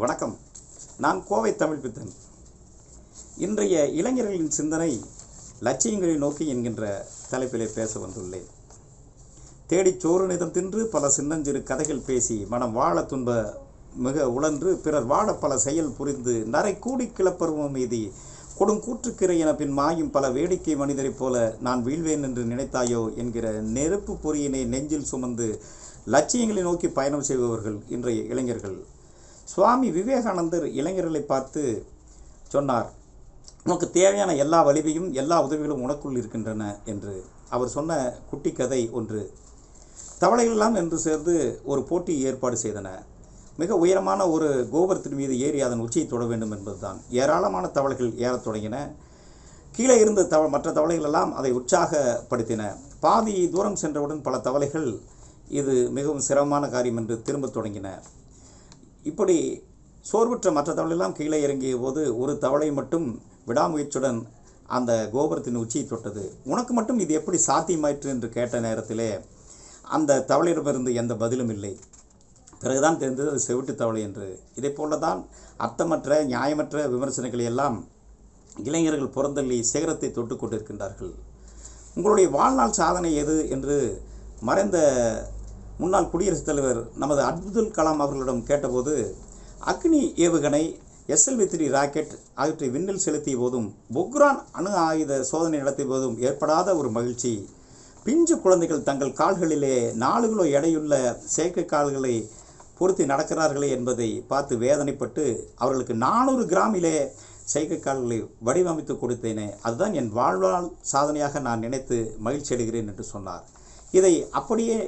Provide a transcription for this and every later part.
வணக்கம். நான் கோவை தமிழ் பித்தன். இன்றைய இளைஞர்களின் சிந்தனை லட்சியங்களை நோக்கி என்கின்ற தலைப்பிலே பேச வந்துள்ளேன். தேடிச் சோறு நிதம் தின்று பல சின்னஞ்சிறு கதைகள் பேசி மனம் வாழ துன்ப மிக உழன்று பிறர் வாழ பல செயல் புரிந்து நரை கூடி கிளப்பருவம் மீதி கொடுங்கூற்றுக்கிறை என பின் மாயும் பல வேடிக்கை மனிதரைப் போல நான் வீழ்வேன் என்று நினைத்தாயோ என்கிற நெருப்பு பொறியினை நெஞ்சில் சுமந்து லட்சியங்களை நோக்கி பயணம் செய்பவர்கள் இன்றைய இளைஞர்கள். சுவாமி விவேகானந்தர் இளைஞர்களை பார்த்து சொன்னார் உனக்கு தேவையான எல்லா வலிமையும் எல்லா உதவிகளும் உனக்குள் இருக்கின்றன என்று அவர் சொன்ன குட்டி கதை ஒன்று. தவளைகளெல்லாம் என்று சேர்ந்து ஒரு போட்டி ஏற்பாடு செய்தன. மிக உயரமான ஒரு கோபுரத்தின் மீது ஏறி அதன் உச்சியை தொட வேண்டும் என்பதுதான். ஏராளமான தவளைகள் ஏறத் தொடங்கின. கீழே இருந்த தவ மற்ற தவளைகளெல்லாம் அதை உற்சாகப்படுத்தின. பாதி தூரம் சென்றவுடன் பல தவளைகள் இது மிகவும் சிரமமான காரியம் என்று திரும்பத் தொடங்கின. இப்படி சோர்வுற்ற மற்ற தவளையெல்லாம் கீழே இறங்கிய போது ஒரு தவளை மட்டும் விடாமுயற்சியுடன் அந்த கோபுரத்தின் உச்சியை தொட்டது. உனக்கு மட்டும் இது எப்படி சாத்தியமாயிற்று என்று கேட்ட நேரத்திலே அந்த தவளையிடமிருந்து எந்த பதிலும் இல்லை. பிறகுதான் தெரிந்தது அது செவிட்டு தவளை என்று. இதை போல தான் அர்த்தமற்ற நியாயமற்ற விமர்சனங்களை எல்லாம் இளைஞர்கள் புறந்தள்ளி சிகரத்தை தொட்டு கொண்டிருக்கின்றார்கள். உங்களுடைய வாழ்நாள் சாதனை எது என்று மறைந்த முன்னாள் குடியரசுத் தலைவர் நமது அப்துல் கலாம் அவர்களிடம் கேட்டபோது அக்னி ஏவுகணை எஸ்எல்வி த்ரீ ராக்கெட் ஆகியவற்றை விண்ணில் செலுத்திய போதும் பொக்ரான் அணு ஆயுத சோதனை நடத்திய போதும் ஏற்படாத ஒரு மகிழ்ச்சி. பிஞ்சு குழந்தைகள் தங்கள் கால்களிலே நாலு கிலோ எடையுள்ள செயற்கை கால்களை பொருத்தி நடக்கிறார்களே என்பதை பார்த்து வேதனைப்பட்டு அவர்களுக்கு நானூறு கிராமிலே செயற்கை கால்களை வடிவமைத்து கொடுத்தேனே அதுதான் என் வாழ்வாள் சாதனையாக நான் நினைத்து மகிழ்ச்சி அடைகிறேன் என்று சொன்னார். இதை அப்படியே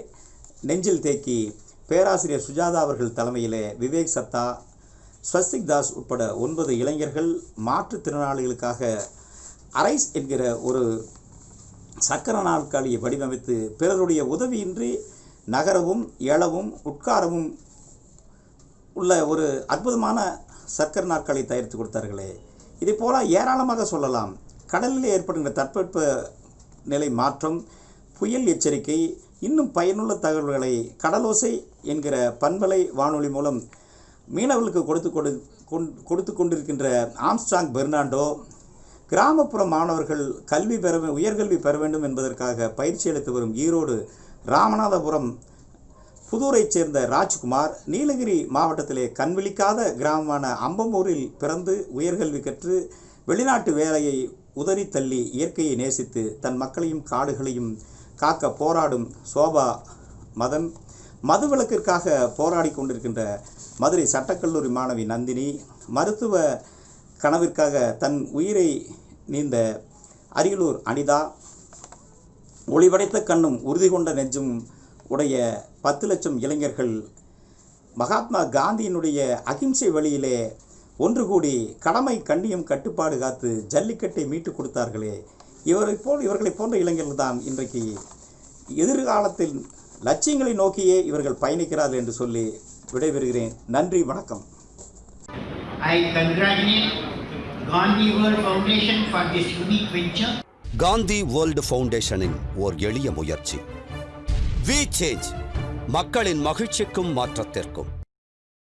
நெஞ்சில் தேக்கி பேராசிரியர் சுஜாதா அவர்கள் தலைமையிலே விவேக் சத்தா ஸ்வஸ்திக் தாஸ் உட்பட ஒன்பது இளைஞர்கள் மாற்றுத்திறனாளிகளுக்காக அரைஸ் என்கிற ஒரு சக்கர நாற்காலியை வடிவமைத்து பிறருடைய உதவியின்றி நகரவும் எழவும் உட்காரவும் உள்ள ஒரு அற்புதமான சக்கர நாற்காலி தயாரித்து கொடுத்தார்களே. இதே போல ஏராளமாக சொல்லலாம். கடலில் ஏற்படுகின்ற தட்பவெப்ப நிலை மாற்றம் புயல் எச்சரிக்கை இன்னும் பயனுள்ள தகவல்களை கடலோசை என்கிற பண்பலை வானொலி மூலம் மீனவர்களுக்கு கொடுத்து கொடு கொடுத்து கொண்டிருக்கின்ற ஆம்ஸ்டாங் பெர்னாண்டோ கிராமப்புற மாணவர்கள் கல்வி பெற உயர்கல்வி பெற வேண்டும் என்பதற்காக பயிற்சி அளித்து வரும் ஈரோடு ராமநாதபுரம் புதூரைச் சேர்ந்த ராஜ்குமார் நீலகிரி மாவட்டத்திலே கண்விழிக்காத கிராமமான அம்பமூரில் பிறந்து உயர்கல்வி கற்று வெளிநாட்டு வேலையை உதறி தள்ளி இயற்கையை நேசித்து தன் மக்களையும் காடுகளையும் காக்க போராடும் சோபா மதன் மதுவிலக்கிற்காக போராடி கொண்டிருக்கின்ற மதுரை சட்டக்கல்லூரி மாணவி நந்தினி மருத்துவ கனவிற்காக தன் உயிரை நீந்த அரியலூர் அனிதா ஒளிவடைத்த கண்ணும் உறுதி கொண்ட நெஞ்சும் உடைய பத்து லட்சம் இளைஞர்கள் மகாத்மா காந்தியினுடைய அகிம்சை வழியிலே ஒன்று கூடி கடமை கண்ணியம் கட்டுப்பாடு காத்து ஜல்லிக்கட்டை மீட்டு கொடுத்தார்களே. இவரை போல் இவர்களை போன்ற இளைஞர்கள் தான் இன்றைக்கு எதிர்காலத்தில் லட்சியங்களை நோக்கியே இவர்கள் பயணிக்கிறார்கள் என்று சொல்லி விடைபெறுகிறேன். நன்றி வணக்கம். I congratulate Gandhi World Foundation for this unique venture. Gandhi world ஃபவுண்டேஷனின் ஓர் எளிய முயற்சி. வி சேஞ்ச் மக்களின் மகிழ்ச்சிக்கும் மாற்றத்திற்கும்.